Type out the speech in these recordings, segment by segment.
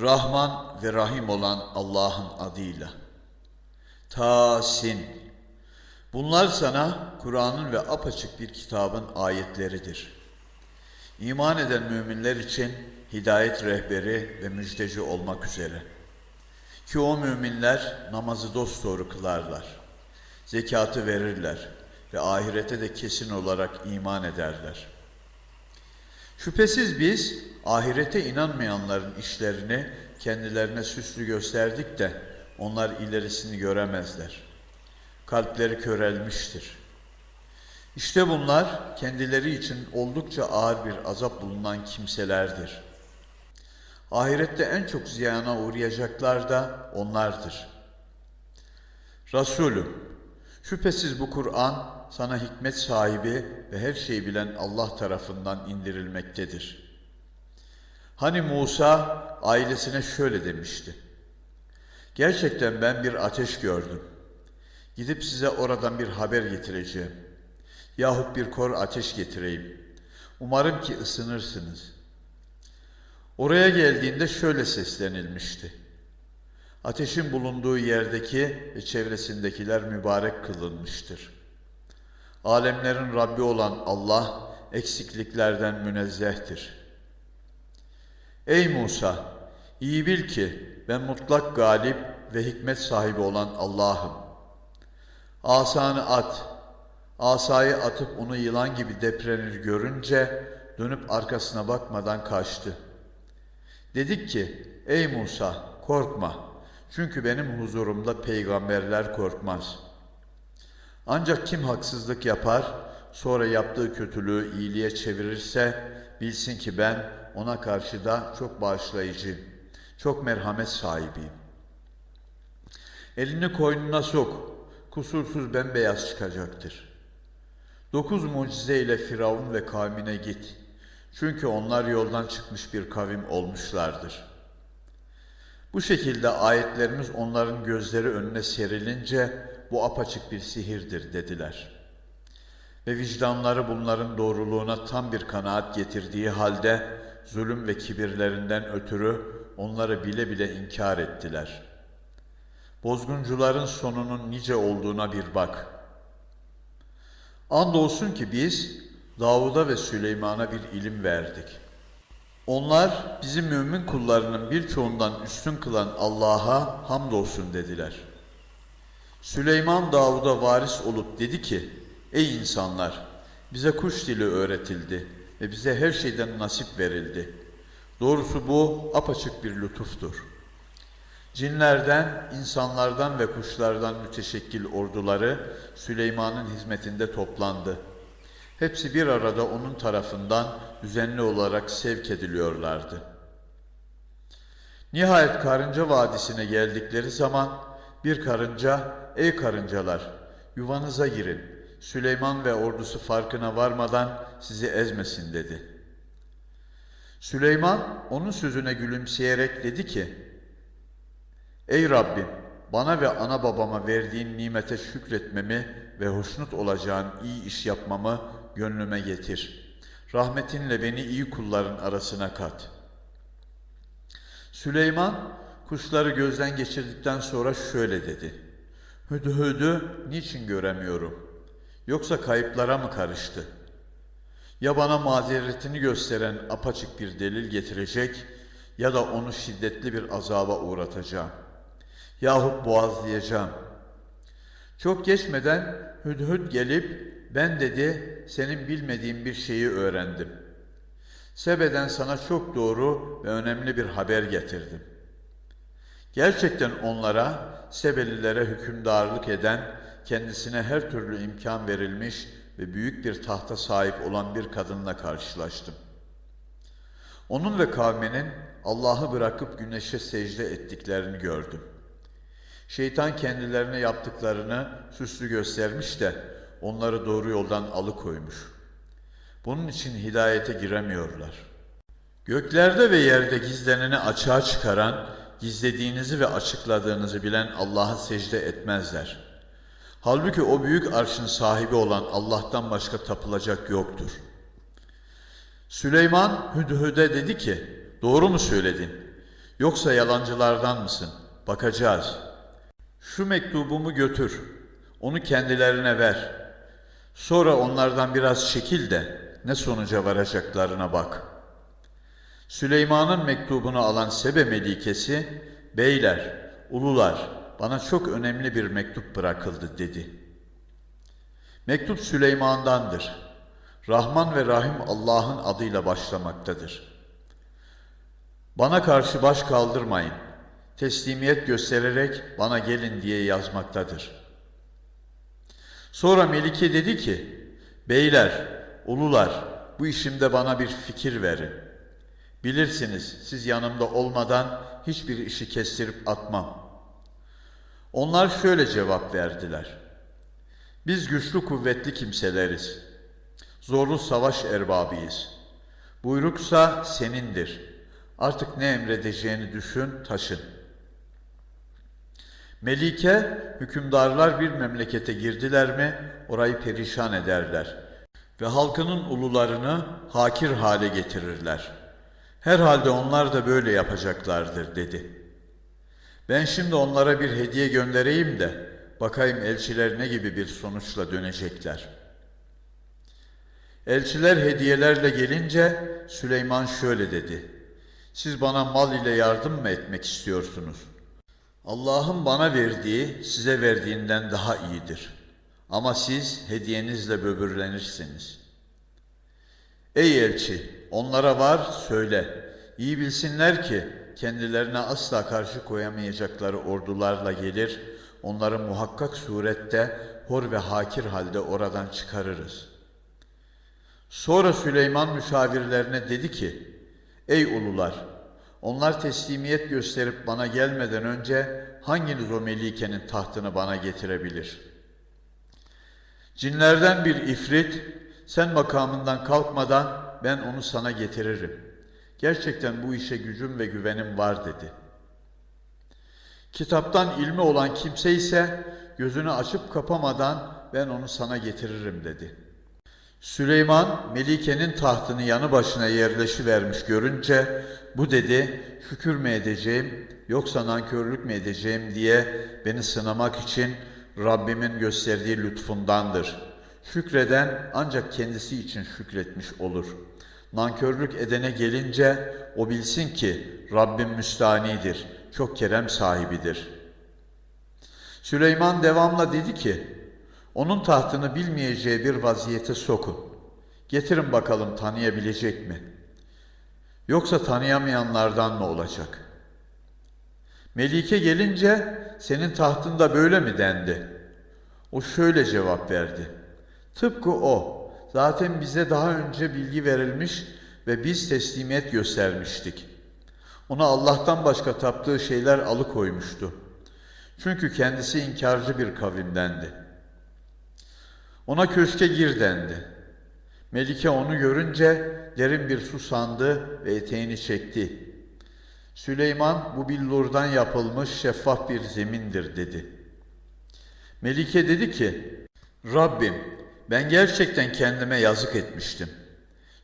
Rahman ve Rahim olan Allah'ın adıyla. Tasin. Bunlar sana Kur'an'ın ve apaçık bir kitabın ayetleridir. İman eden müminler için hidayet rehberi ve müjdeci olmak üzere. Ki o müminler namazı dosdoğru kılarlar. Zekatı verirler ve ahirete de kesin olarak iman ederler. Şüphesiz biz ahirete inanmayanların işlerini kendilerine süslü gösterdik de onlar ilerisini göremezler. Kalpleri körelmiştir. İşte bunlar kendileri için oldukça ağır bir azap bulunan kimselerdir. Ahirette en çok ziyana uğrayacaklar da onlardır. Resulüm, şüphesiz bu Kur'an sana hikmet sahibi ve her şeyi bilen Allah tarafından indirilmektedir. Hani Musa ailesine şöyle demişti. Gerçekten ben bir ateş gördüm. Gidip size oradan bir haber getireceğim. Yahut bir kor ateş getireyim. Umarım ki ısınırsınız. Oraya geldiğinde şöyle seslenilmişti. Ateşin bulunduğu yerdeki ve çevresindekiler mübarek kılınmıştır. Alemlerin Rabbi olan Allah eksikliklerden münezzehtir. Ey Musa! iyi bil ki ben mutlak galip ve hikmet sahibi olan Allah'ım. Asanı at. Asayı atıp onu yılan gibi deprenir görünce dönüp arkasına bakmadan kaçtı. Dedik ki ey Musa korkma çünkü benim huzurumda peygamberler korkmaz. Ancak kim haksızlık yapar sonra yaptığı kötülüğü iyiliğe çevirirse bilsin ki ben ona karşı da çok bağışlayıcı, çok merhamet sahibiyim. Elini koynuna sok, kusursuz bembeyaz çıkacaktır. Dokuz mucize ile Firavun ve kavmine git. Çünkü onlar yoldan çıkmış bir kavim olmuşlardır. Bu şekilde ayetlerimiz onların gözleri önüne serilince bu apaçık bir sihirdir dediler. Ve vicdanları bunların doğruluğuna tam bir kanaat getirdiği halde zulüm ve kibirlerinden ötürü onları bile bile inkar ettiler. Bozguncuların sonunun nice olduğuna bir bak. Andolsun ki biz Davud'a ve Süleyman'a bir ilim verdik. Onlar bizim mümin kullarının birçoğundan üstün kılan Allah'a hamdolsun dediler. Süleyman Davud'a varis olup dedi ki, Ey insanlar! Bize kuş dili öğretildi ve bize her şeyden nasip verildi. Doğrusu bu apaçık bir lütuftur. Cinlerden, insanlardan ve kuşlardan müteşekkil orduları Süleyman'ın hizmetinde toplandı. Hepsi bir arada onun tarafından düzenli olarak sevk ediliyorlardı. Nihayet karınca vadisine geldikleri zaman bir karınca, ey karıncalar yuvanıza girin, Süleyman ve ordusu farkına varmadan sizi ezmesin dedi. Süleyman onun sözüne gülümseyerek dedi ki, Ey Rabbim bana ve ana babama verdiğin nimete şükretmemi ve hoşnut olacağın iyi iş yapmamı gönlüme getir. Rahmetinle beni iyi kulların arasına kat. Süleyman kuşları gözden geçirdikten sonra şöyle dedi. Hüdhüdü niçin göremiyorum? Yoksa kayıplara mı karıştı? Ya bana mazeretini gösteren apaçık bir delil getirecek ya da onu şiddetli bir azaba uğratacağım. Yahut boğazlayacağım. Çok geçmeden Hüdhüd gelip ben dedi senin bilmediğin bir şeyi öğrendim. Sebe'den sana çok doğru ve önemli bir haber getirdim. Gerçekten onlara, Sebelilere hükümdarlık eden, kendisine her türlü imkan verilmiş ve büyük bir tahta sahip olan bir kadınla karşılaştım. Onun ve kavminin Allah'ı bırakıp güneşe secde ettiklerini gördüm. Şeytan kendilerine yaptıklarını süslü göstermiş de onları doğru yoldan alıkoymuş. Bunun için hidayete giremiyorlar. Göklerde ve yerde gizleneni açığa çıkaran, gizlediğinizi ve açıkladığınızı bilen Allah'a secde etmezler. Halbuki o büyük arşın sahibi olan Allah'tan başka tapılacak yoktur. Süleyman Hüdhüd'e dedi ki, doğru mu söyledin? Yoksa yalancılardan mısın? Bakacağız. Şu mektubumu götür. Onu kendilerine ver. Sonra onlardan biraz çekil de ne sonuca varacaklarına bak. Süleyman'ın mektubunu alan Sebe Melikesi, beyler, ulular, bana çok önemli bir mektup bırakıldı dedi. Mektup Süleyman'dandır. Rahman ve Rahim Allah'ın adıyla başlamaktadır. Bana karşı baş kaldırmayın. Teslimiyet göstererek bana gelin diye yazmaktadır. Sonra Melike dedi ki, Beyler, ulular, bu işimde bana bir fikir verin. Bilirsiniz, siz yanımda olmadan hiçbir işi kestirip atmam. Onlar şöyle cevap verdiler. Biz güçlü kuvvetli kimseleriz. Zorlu savaş erbabıyız. Buyruksa senindir. Artık ne emredeceğini düşün, taşın. Melike, hükümdarlar bir memlekete girdiler mi orayı perişan ederler ve halkının ulularını hakir hale getirirler. Herhalde onlar da böyle yapacaklardır dedi. Ben şimdi onlara bir hediye göndereyim de bakayım elçiler ne gibi bir sonuçla dönecekler. Elçiler hediyelerle gelince Süleyman şöyle dedi. Siz bana mal ile yardım mı etmek istiyorsunuz? Allah'ın bana verdiği size verdiğinden daha iyidir. Ama siz hediyenizle böbürlenirsiniz. Ey elçi, onlara var söyle. İyi bilsinler ki kendilerine asla karşı koyamayacakları ordularla gelir, onları muhakkak surette hor ve hakir halde oradan çıkarırız. Sonra Süleyman müşavirlerine dedi ki, Ey ulular! Onlar teslimiyet gösterip bana gelmeden önce hanginiz o melikenin tahtını bana getirebilir? Cinlerden bir ifrit, sen makamından kalkmadan ben onu sana getiririm. Gerçekten bu işe gücüm ve güvenim var dedi. Kitaptan ilmi olan kimse ise gözünü açıp kapamadan ben onu sana getiririm dedi. Süleyman Melike'nin tahtını yanı başına yerleşivermiş görünce bu dedi şükür mü edeceğim yoksa nankörlük mü edeceğim diye beni sınamak için Rabbimin gösterdiği lütfundandır. Şükreden ancak kendisi için şükretmiş olur. Nankörlük edene gelince o bilsin ki Rabbim müstanidir, çok kerem sahibidir. Süleyman devamla dedi ki, onun tahtını bilmeyeceği bir vaziyete sokun. Getirin bakalım tanıyabilecek mi? Yoksa tanıyamayanlardan mı olacak? Melike gelince senin tahtında böyle mi dendi? O şöyle cevap verdi. Tıpkı o. Zaten bize daha önce bilgi verilmiş ve biz teslimiyet göstermiştik. Ona Allah'tan başka taptığı şeyler alıkoymuştu. Çünkü kendisi inkarcı bir kavimdendi. Ona köşke gir dendi. Melike onu görünce derin bir su sandı ve eteğini çekti. Süleyman bu billurdan yapılmış şeffaf bir zemindir dedi. Melike dedi ki, Rabbim ben gerçekten kendime yazık etmiştim.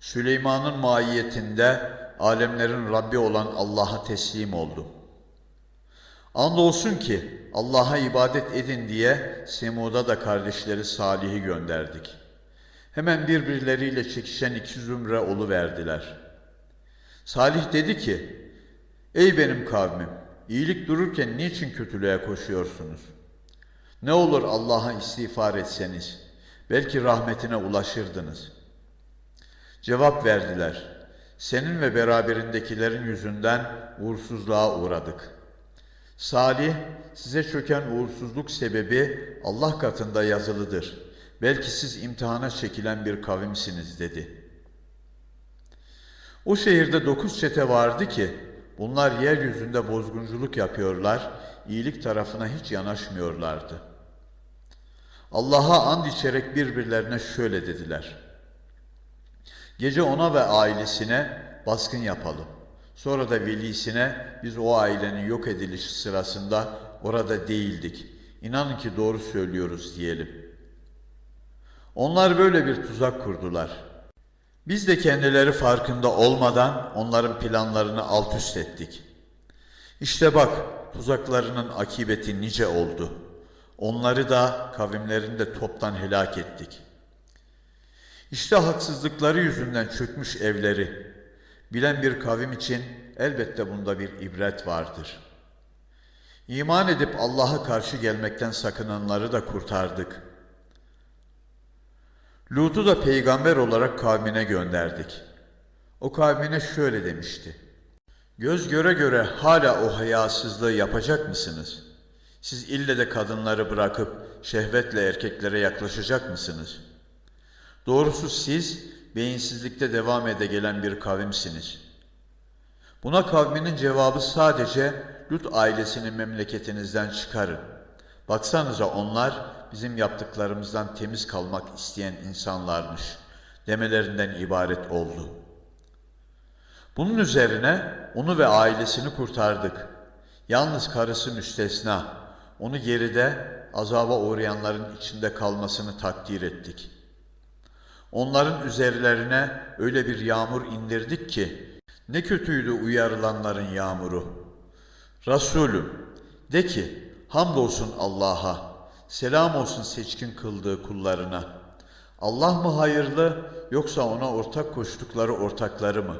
Süleyman'ın maiyetinde alemlerin Rabbi olan Allah'a teslim oldum. Andolsun ki Allah'a ibadet edin diye Semud'a da kardeşleri Salih'i gönderdik. Hemen birbirleriyle çekişen iki zümre verdiler. Salih dedi ki, Ey benim kavmim, iyilik dururken niçin kötülüğe koşuyorsunuz? Ne olur Allah'a istiğfar etseniz, belki rahmetine ulaşırdınız. Cevap verdiler, senin ve beraberindekilerin yüzünden uğursuzluğa uğradık. Salih, size çöken uğursuzluk sebebi Allah katında yazılıdır. Belki siz imtihana çekilen bir kavimsiniz dedi. O şehirde dokuz çete vardı ki, bunlar yeryüzünde bozgunculuk yapıyorlar, iyilik tarafına hiç yanaşmıyorlardı. Allah'a and içerek birbirlerine şöyle dediler. Gece ona ve ailesine baskın yapalım. Sonra da velisine biz o ailenin yok edilişi sırasında orada değildik. İnanın ki doğru söylüyoruz diyelim. Onlar böyle bir tuzak kurdular. Biz de kendileri farkında olmadan onların planlarını alt üst ettik. İşte bak tuzaklarının akibeti nice oldu. Onları da kavimlerini de toptan helak ettik. İşte haksızlıkları yüzünden çökmüş evleri. Bilen bir kavim için elbette bunda bir ibret vardır. İman edip Allah'a karşı gelmekten sakınanları da kurtardık. Lut'u da peygamber olarak kavmine gönderdik. O kavmine şöyle demişti. Göz göre göre hala o hayasızlığı yapacak mısınız? Siz ille de kadınları bırakıp şehvetle erkeklere yaklaşacak mısınız? Doğrusu siz beyinsizlikte devam ede gelen bir kavimsiniz. Buna kavminin cevabı sadece Lut ailesini memleketinizden çıkarın. Baksanıza onlar bizim yaptıklarımızdan temiz kalmak isteyen insanlarmış demelerinden ibaret oldu. Bunun üzerine onu ve ailesini kurtardık. Yalnız karısı müstesna. Onu geride azaba uğrayanların içinde kalmasını takdir ettik. Onların üzerlerine öyle bir yağmur indirdik ki ne kötüydü uyarılanların yağmuru. Resulüm de ki hamdolsun Allah'a, selam olsun seçkin kıldığı kullarına. Allah mı hayırlı yoksa ona ortak koştukları ortakları mı?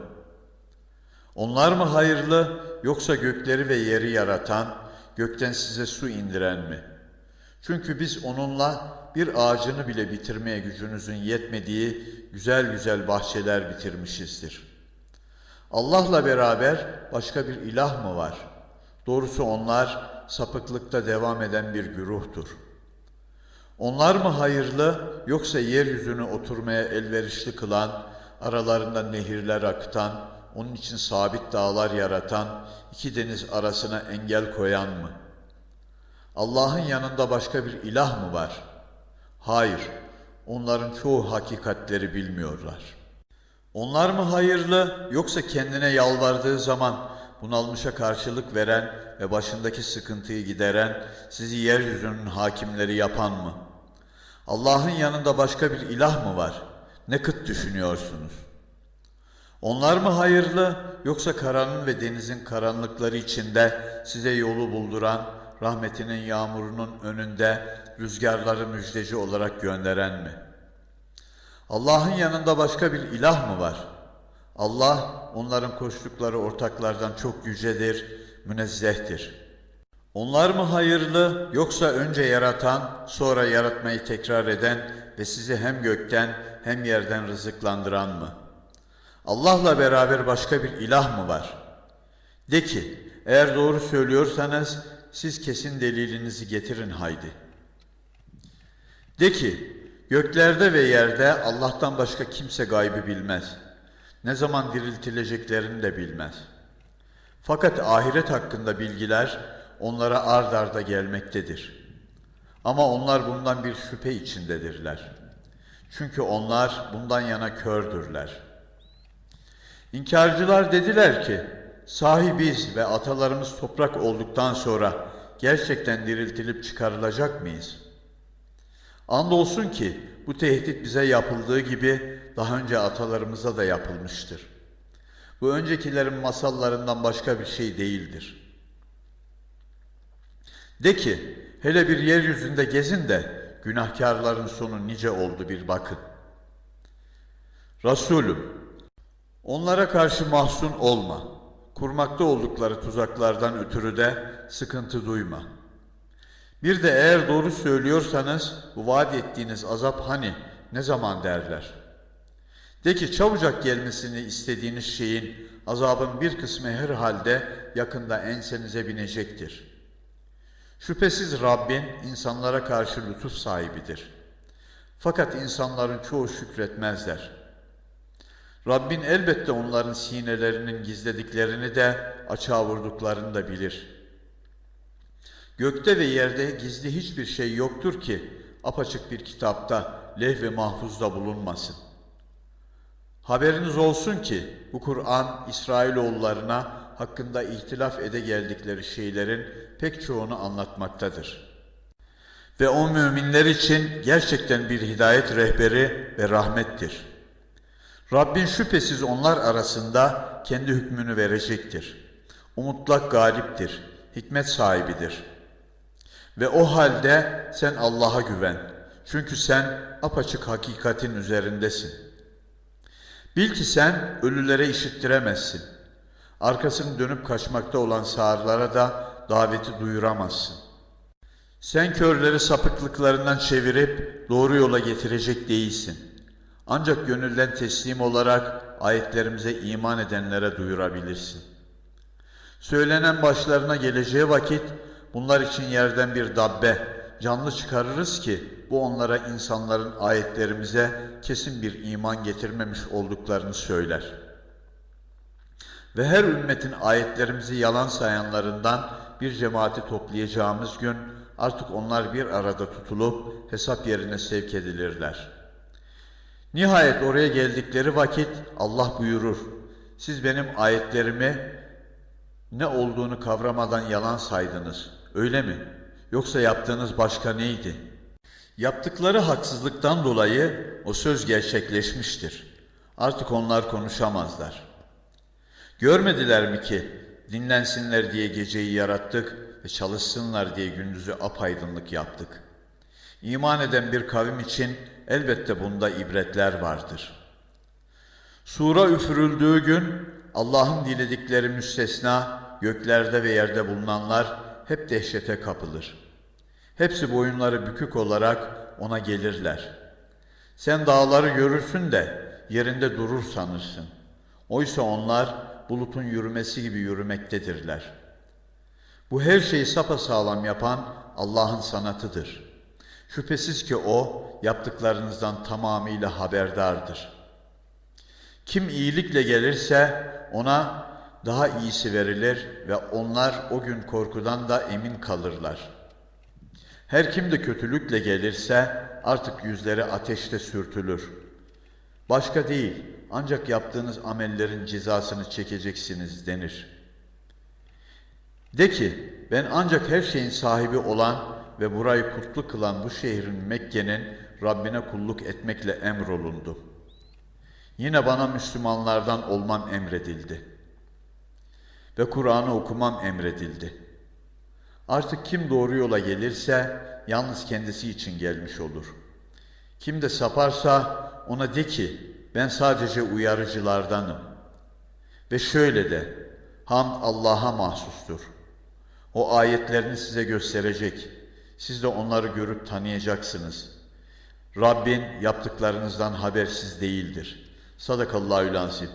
Onlar mı hayırlı yoksa gökleri ve yeri yaratan, gökten size su indiren mi? Çünkü biz onunla bir ağacını bile bitirmeye gücünüzün yetmediği güzel güzel bahçeler bitirmişizdir. Allah'la beraber başka bir ilah mı var? Doğrusu onlar sapıklıkta devam eden bir güruhtur. Onlar mı hayırlı yoksa yeryüzünü oturmaya elverişli kılan, aralarında nehirler akıtan, onun için sabit dağlar yaratan, iki deniz arasına engel koyan mı? Allah'ın yanında başka bir ilah mı var? Hayır, onların çoğu hakikatleri bilmiyorlar. Onlar mı hayırlı yoksa kendine yalvardığı zaman bunalmışa karşılık veren ve başındaki sıkıntıyı gideren, sizi yeryüzünün hakimleri yapan mı? Allah'ın yanında başka bir ilah mı var? Ne kıt düşünüyorsunuz? Onlar mı hayırlı yoksa karanın ve denizin karanlıkları içinde size yolu bulduran, rahmetinin yağmurunun önünde rüzgarları müjdeci olarak gönderen mi? Allah'ın yanında başka bir ilah mı var? Allah onların koştukları ortaklardan çok yücedir, münezzehtir. Onlar mı hayırlı yoksa önce yaratan, sonra yaratmayı tekrar eden ve sizi hem gökten hem yerden rızıklandıran mı? Allah'la beraber başka bir ilah mı var? De ki, eğer doğru söylüyorsanız siz kesin delilinizi getirin haydi. De ki, göklerde ve yerde Allah'tan başka kimse gaybı bilmez. Ne zaman diriltileceklerini de bilmez. Fakat ahiret hakkında bilgiler onlara ard arda gelmektedir. Ama onlar bundan bir şüphe içindedirler. Çünkü onlar bundan yana kördürler. İnkarcılar dediler ki, sahibiz ve atalarımız toprak olduktan sonra gerçekten diriltilip çıkarılacak mıyız? Andolsun ki bu tehdit bize yapıldığı gibi daha önce atalarımıza da yapılmıştır. Bu öncekilerin masallarından başka bir şey değildir. De ki, hele bir yeryüzünde gezin de günahkarların sonu nice oldu bir bakın. Resulüm, onlara karşı mahzun olma. Kurmakta oldukları tuzaklardan ötürü de sıkıntı duyma. Bir de eğer doğru söylüyorsanız bu vaat ettiğiniz azap hani ne zaman derler. De ki çabucak gelmesini istediğiniz şeyin azabın bir kısmı herhalde yakında ensenize binecektir. Şüphesiz Rabbin insanlara karşı lütuf sahibidir. Fakat insanların çoğu şükretmezler. Rabbin elbette onların sinelerinin gizlediklerini de açığa vurduklarını da bilir. Gökte ve yerde gizli hiçbir şey yoktur ki apaçık bir kitapta, leh ve mahfuzda bulunmasın. Haberiniz olsun ki bu Kur'an İsrailoğullarına hakkında ihtilaf ede geldikleri şeylerin pek çoğunu anlatmaktadır. Ve o müminler için gerçekten bir hidayet rehberi ve rahmettir. Rabbin şüphesiz onlar arasında kendi hükmünü verecektir. O mutlak galiptir, hikmet sahibidir. Ve o halde sen Allah'a güven. Çünkü sen apaçık hakikatin üzerindesin. Bil ki sen ölülere işittiremezsin. Arkasını dönüp kaçmakta olan sağırlara da daveti duyuramazsın. Sen körleri sapıklıklarından çevirip doğru yola getirecek değilsin. Ancak gönülden teslim olarak ayetlerimize iman edenlere duyurabilirsin. Söylenen başlarına geleceği vakit bunlar için yerden bir dabbe, canlı çıkarırız ki bu onlara insanların ayetlerimize kesin bir iman getirmemiş olduklarını söyler. Ve her ümmetin ayetlerimizi yalan sayanlarından bir cemaati toplayacağımız gün artık onlar bir arada tutulup hesap yerine sevk edilirler. Nihayet oraya geldikleri vakit Allah buyurur. Siz benim ayetlerimi ne olduğunu kavramadan yalan saydınız. Öyle mi? Yoksa yaptığınız başka neydi? Yaptıkları haksızlıktan dolayı o söz gerçekleşmiştir. Artık onlar konuşamazlar. Görmediler mi ki dinlensinler diye geceyi yarattık ve çalışsınlar diye gündüzü apaydınlık yaptık. İman eden bir kavim için elbette bunda ibretler vardır. Sura üfürüldüğü gün Allah'ın diledikleri müstesna göklerde ve yerde bulunanlar hep dehşete kapılır. Hepsi boyunları bükük olarak ona gelirler. Sen dağları görürsün de yerinde durur sanırsın. Oysa onlar bulutun yürümesi gibi yürümektedirler. Bu her şeyi sapasağlam yapan Allah'ın sanatıdır. Şüphesiz ki O yaptıklarınızdan tamamıyla haberdardır. Kim iyilikle gelirse ona daha iyisi verilir ve onlar o gün korkudan da emin kalırlar. Her kim de kötülükle gelirse artık yüzleri ateşte sürtülür. Başka değil, ancak yaptığınız amellerin cezasını çekeceksiniz denir. De ki, ben ancak her şeyin sahibi olan ve burayı kutlu kılan bu şehrin Mekke'nin Rabbine kulluk etmekle emrolundu. Yine bana Müslümanlardan olmam emredildi. Ve Kur'an'ı okumam emredildi. Artık kim doğru yola gelirse yalnız kendisi için gelmiş olur. Kim de saparsa ona de ki ben sadece uyarıcılardanım. Ve şöyle de hamd Allah'a mahsustur. O ayetlerini size gösterecek. Siz de onları görüp tanıyacaksınız. Rabbin yaptıklarınızdan habersiz değildir. Sadakallahü lansim.